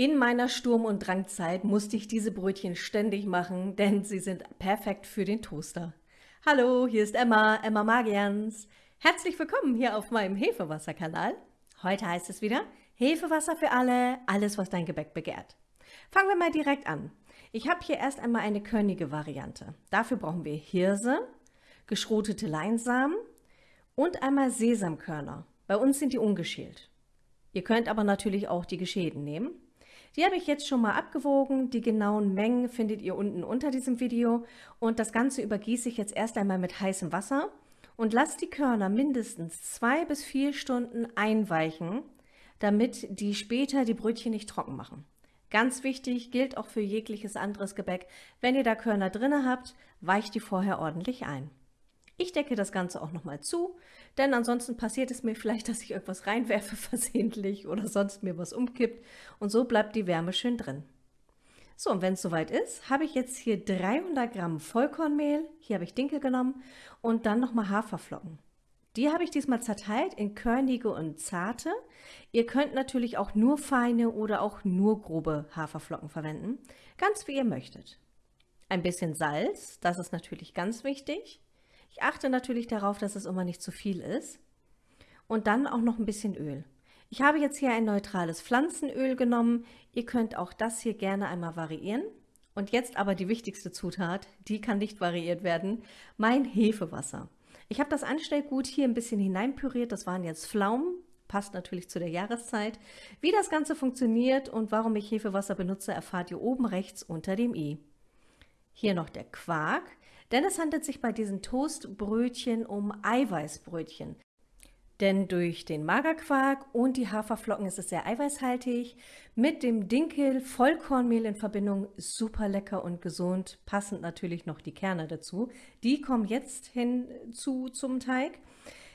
In meiner Sturm- und Drangzeit musste ich diese Brötchen ständig machen, denn sie sind perfekt für den Toaster. Hallo, hier ist Emma, Emma Magians. Herzlich willkommen hier auf meinem Hefewasserkanal. Heute heißt es wieder Hefewasser für alle, alles was dein Gebäck begehrt. Fangen wir mal direkt an. Ich habe hier erst einmal eine körnige Variante. Dafür brauchen wir Hirse, geschrotete Leinsamen und einmal Sesamkörner. Bei uns sind die ungeschält. Ihr könnt aber natürlich auch die geschälten nehmen. Die habe ich jetzt schon mal abgewogen. Die genauen Mengen findet ihr unten unter diesem Video. Und das Ganze übergieße ich jetzt erst einmal mit heißem Wasser und lasse die Körner mindestens zwei bis vier Stunden einweichen, damit die später die Brötchen nicht trocken machen. Ganz wichtig, gilt auch für jegliches anderes Gebäck. Wenn ihr da Körner drin habt, weicht die vorher ordentlich ein. Ich decke das Ganze auch nochmal zu, denn ansonsten passiert es mir vielleicht, dass ich irgendwas reinwerfe versehentlich oder sonst mir was umkippt und so bleibt die Wärme schön drin. So, und wenn es soweit ist, habe ich jetzt hier 300 Gramm Vollkornmehl, hier habe ich Dinkel genommen und dann nochmal Haferflocken. Die habe ich diesmal zerteilt in körnige und zarte. Ihr könnt natürlich auch nur feine oder auch nur grobe Haferflocken verwenden, ganz wie ihr möchtet. Ein bisschen Salz, das ist natürlich ganz wichtig. Ich achte natürlich darauf, dass es immer nicht zu viel ist. Und dann auch noch ein bisschen Öl. Ich habe jetzt hier ein neutrales Pflanzenöl genommen. Ihr könnt auch das hier gerne einmal variieren. Und jetzt aber die wichtigste Zutat, die kann nicht variiert werden, mein Hefewasser. Ich habe das Anstellgut hier ein bisschen hineinpüriert, das waren jetzt Pflaumen, passt natürlich zu der Jahreszeit. Wie das Ganze funktioniert und warum ich Hefewasser benutze, erfahrt ihr oben rechts unter dem i. Hier noch der Quark, denn es handelt sich bei diesen Toastbrötchen um Eiweißbrötchen. Denn durch den Magerquark und die Haferflocken ist es sehr eiweißhaltig. Mit dem Dinkel Vollkornmehl in Verbindung super lecker und gesund. Passend natürlich noch die Kerne dazu. Die kommen jetzt hinzu zum Teig.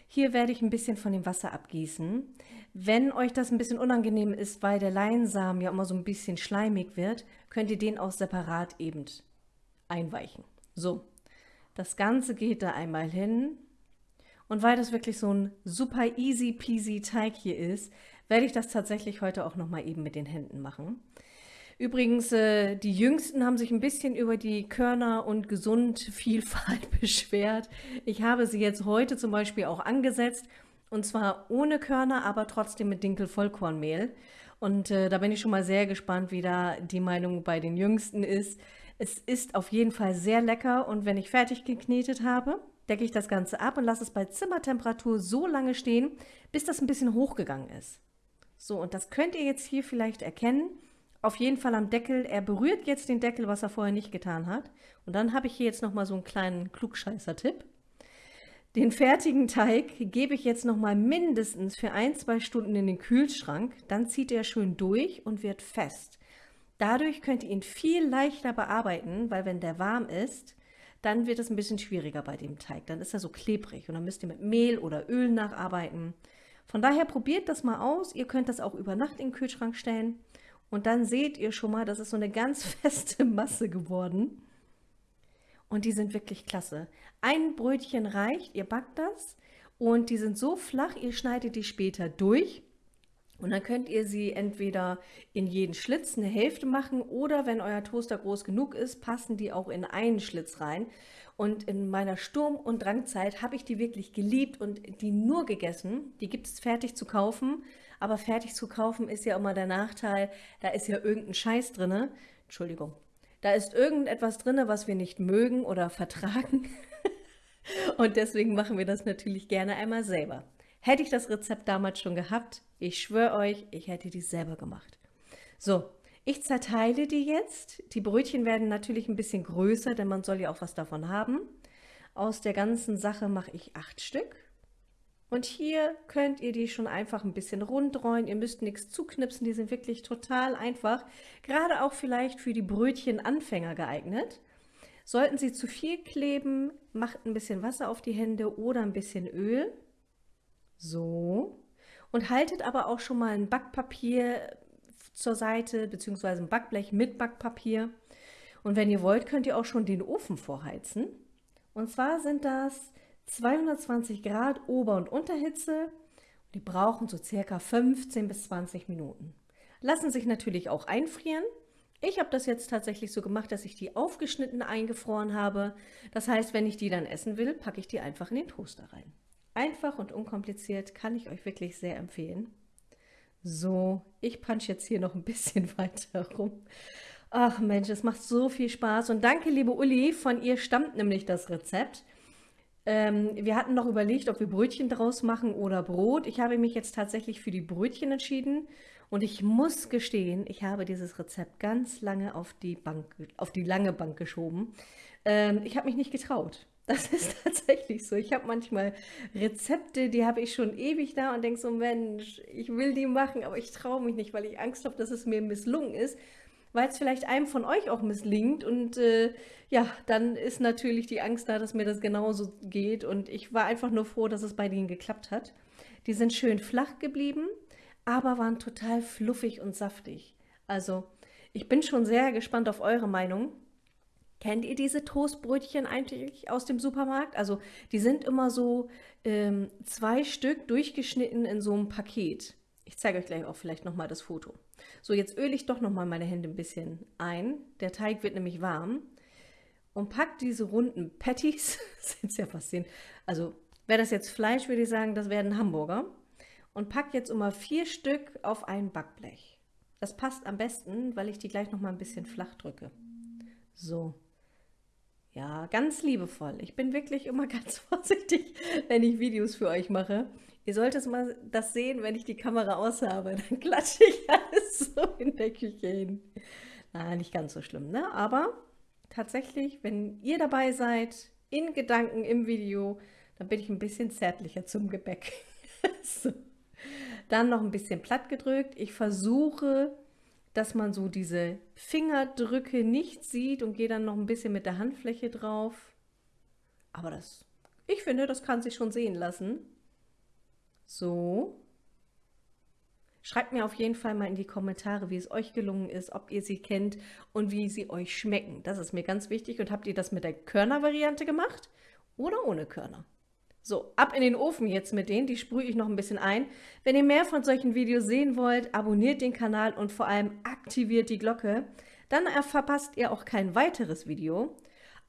Hier werde ich ein bisschen von dem Wasser abgießen. Wenn euch das ein bisschen unangenehm ist, weil der Leinsamen ja immer so ein bisschen schleimig wird, könnt ihr den auch separat eben einweichen. So, das Ganze geht da einmal hin. Und weil das wirklich so ein super easy peasy Teig hier ist, werde ich das tatsächlich heute auch noch mal eben mit den Händen machen. Übrigens, äh, die Jüngsten haben sich ein bisschen über die Körner- und Gesundvielfalt beschwert. Ich habe sie jetzt heute zum Beispiel auch angesetzt und zwar ohne Körner, aber trotzdem mit Dinkel-Vollkornmehl. Und äh, da bin ich schon mal sehr gespannt, wie da die Meinung bei den Jüngsten ist. Es ist auf jeden Fall sehr lecker und wenn ich fertig geknetet habe, decke ich das Ganze ab und lasse es bei Zimmertemperatur so lange stehen, bis das ein bisschen hochgegangen ist. So, und das könnt ihr jetzt hier vielleicht erkennen. Auf jeden Fall am Deckel. Er berührt jetzt den Deckel, was er vorher nicht getan hat. Und dann habe ich hier jetzt nochmal so einen kleinen Klugscheißer-Tipp. Den fertigen Teig gebe ich jetzt nochmal mindestens für ein, zwei Stunden in den Kühlschrank. Dann zieht er schön durch und wird fest. Dadurch könnt ihr ihn viel leichter bearbeiten, weil wenn der warm ist, dann wird es ein bisschen schwieriger bei dem Teig. Dann ist er so klebrig und dann müsst ihr mit Mehl oder Öl nacharbeiten. Von daher probiert das mal aus. Ihr könnt das auch über Nacht in den Kühlschrank stellen und dann seht ihr schon mal, das ist so eine ganz feste Masse geworden. Und die sind wirklich klasse. Ein Brötchen reicht, ihr backt das und die sind so flach, ihr schneidet die später durch und dann könnt ihr sie entweder in jeden Schlitz eine Hälfte machen oder wenn euer Toaster groß genug ist, passen die auch in einen Schlitz rein. Und in meiner Sturm- und Drangzeit habe ich die wirklich geliebt und die nur gegessen. Die gibt es fertig zu kaufen, aber fertig zu kaufen ist ja immer der Nachteil, da ist ja irgendein Scheiß drin. Entschuldigung. Da ist irgendetwas drin, was wir nicht mögen oder vertragen. und deswegen machen wir das natürlich gerne einmal selber. Hätte ich das Rezept damals schon gehabt, ich schwöre euch, ich hätte die selber gemacht. So, ich zerteile die jetzt. Die Brötchen werden natürlich ein bisschen größer, denn man soll ja auch was davon haben. Aus der ganzen Sache mache ich acht Stück. Und hier könnt ihr die schon einfach ein bisschen rundrollen. Ihr müsst nichts zuknipsen, die sind wirklich total einfach. Gerade auch vielleicht für die Brötchenanfänger geeignet. Sollten sie zu viel kleben, macht ein bisschen Wasser auf die Hände oder ein bisschen Öl. So. Und haltet aber auch schon mal ein Backpapier zur Seite, beziehungsweise ein Backblech mit Backpapier. Und wenn ihr wollt, könnt ihr auch schon den Ofen vorheizen. Und zwar sind das 220 Grad Ober- und Unterhitze. Die brauchen so circa 15 bis 20 Minuten. Lassen sich natürlich auch einfrieren. Ich habe das jetzt tatsächlich so gemacht, dass ich die aufgeschnitten eingefroren habe. Das heißt, wenn ich die dann essen will, packe ich die einfach in den Toaster rein. Einfach und unkompliziert kann ich euch wirklich sehr empfehlen. So, ich punch jetzt hier noch ein bisschen weiter rum. Ach Mensch, es macht so viel Spaß. Und danke, liebe Uli, von ihr stammt nämlich das Rezept. Ähm, wir hatten noch überlegt, ob wir Brötchen draus machen oder Brot. Ich habe mich jetzt tatsächlich für die Brötchen entschieden. Und ich muss gestehen, ich habe dieses Rezept ganz lange auf die, Bank, auf die lange Bank geschoben. Ähm, ich habe mich nicht getraut. Das ist tatsächlich so. Ich habe manchmal Rezepte, die habe ich schon ewig da und denke so, Mensch, ich will die machen, aber ich traue mich nicht, weil ich Angst habe, dass es mir misslungen ist, weil es vielleicht einem von euch auch misslingt. Und äh, ja, dann ist natürlich die Angst da, dass mir das genauso geht. Und ich war einfach nur froh, dass es bei denen geklappt hat. Die sind schön flach geblieben, aber waren total fluffig und saftig. Also, ich bin schon sehr gespannt auf eure Meinung. Kennt ihr diese Toastbrötchen eigentlich aus dem Supermarkt? Also die sind immer so ähm, zwei Stück durchgeschnitten in so einem Paket. Ich zeige euch gleich auch vielleicht nochmal das Foto. So, jetzt öle ich doch nochmal meine Hände ein bisschen ein. Der Teig wird nämlich warm. Und packt diese runden Patties, sind ja fast sehen. Also wäre das jetzt Fleisch, würde ich sagen, das wären Hamburger. Und packt jetzt immer vier Stück auf ein Backblech. Das passt am besten, weil ich die gleich nochmal ein bisschen flach drücke. So, ja, ganz liebevoll. Ich bin wirklich immer ganz vorsichtig, wenn ich Videos für euch mache. Ihr solltet mal das sehen, wenn ich die Kamera aus habe. Dann klatsche ich alles so in der Küche hin. Na, nicht ganz so schlimm, ne? Aber tatsächlich, wenn ihr dabei seid, in Gedanken im Video, dann bin ich ein bisschen zärtlicher zum Gebäck. so. Dann noch ein bisschen platt gedrückt. Ich versuche dass man so diese Fingerdrücke nicht sieht und gehe dann noch ein bisschen mit der Handfläche drauf. Aber das, ich finde, das kann sich schon sehen lassen. So. Schreibt mir auf jeden Fall mal in die Kommentare, wie es euch gelungen ist, ob ihr sie kennt und wie sie euch schmecken. Das ist mir ganz wichtig. Und habt ihr das mit der Körner-Variante gemacht oder ohne Körner? So, ab in den Ofen jetzt mit denen, die sprühe ich noch ein bisschen ein. Wenn ihr mehr von solchen Videos sehen wollt, abonniert den Kanal und vor allem aktiviert die Glocke. Dann verpasst ihr auch kein weiteres Video.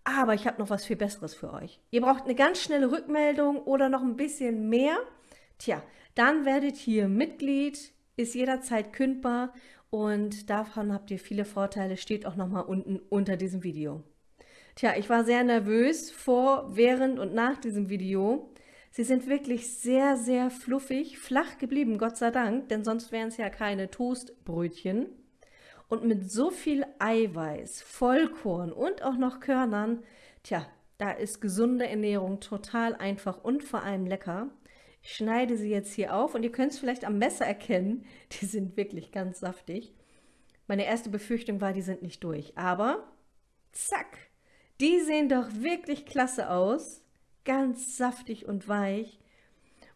Aber ich habe noch was viel Besseres für euch. Ihr braucht eine ganz schnelle Rückmeldung oder noch ein bisschen mehr. Tja, dann werdet ihr Mitglied, ist jederzeit kündbar und davon habt ihr viele Vorteile, steht auch nochmal unten unter diesem Video. Tja, ich war sehr nervös vor, während und nach diesem Video. Sie sind wirklich sehr, sehr fluffig, flach geblieben, Gott sei Dank, denn sonst wären es ja keine Toastbrötchen. Und mit so viel Eiweiß, Vollkorn und auch noch Körnern, tja, da ist gesunde Ernährung total einfach und vor allem lecker. Ich schneide sie jetzt hier auf und ihr könnt es vielleicht am Messer erkennen, die sind wirklich ganz saftig. Meine erste Befürchtung war, die sind nicht durch, aber zack, die sehen doch wirklich klasse aus. Ganz saftig und weich.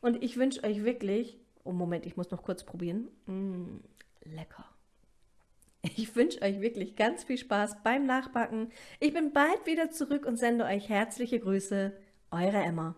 Und ich wünsche euch wirklich, oh Moment, ich muss noch kurz probieren. Mmh, lecker. Ich wünsche euch wirklich ganz viel Spaß beim Nachbacken. Ich bin bald wieder zurück und sende euch herzliche Grüße. Eure Emma.